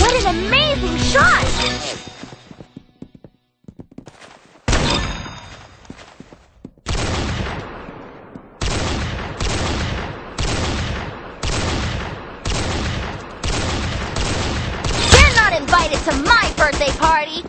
What an amazing shot! Invited to my birthday party!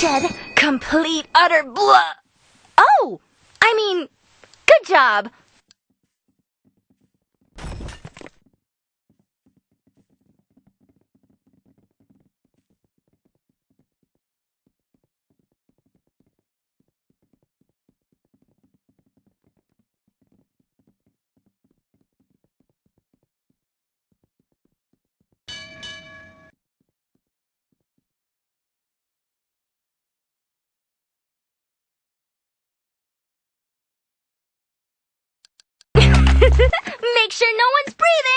Bloodshed, complete utter blah. Oh, I mean, good job. Make sure no one's breathing.